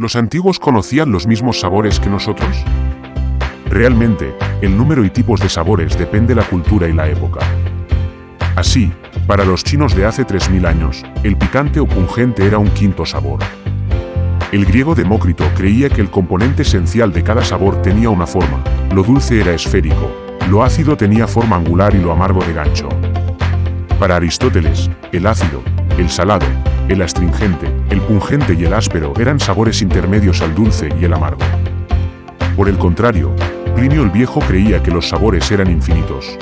¿Los antiguos conocían los mismos sabores que nosotros? Realmente, el número y tipos de sabores depende de la cultura y la época. Así, para los chinos de hace 3.000 años, el picante o pungente era un quinto sabor. El griego Demócrito creía que el componente esencial de cada sabor tenía una forma, lo dulce era esférico, lo ácido tenía forma angular y lo amargo de gancho. Para Aristóteles, el ácido, el salado, el astringente, el pungente y el áspero eran sabores intermedios al dulce y el amargo. Por el contrario, Plinio el Viejo creía que los sabores eran infinitos,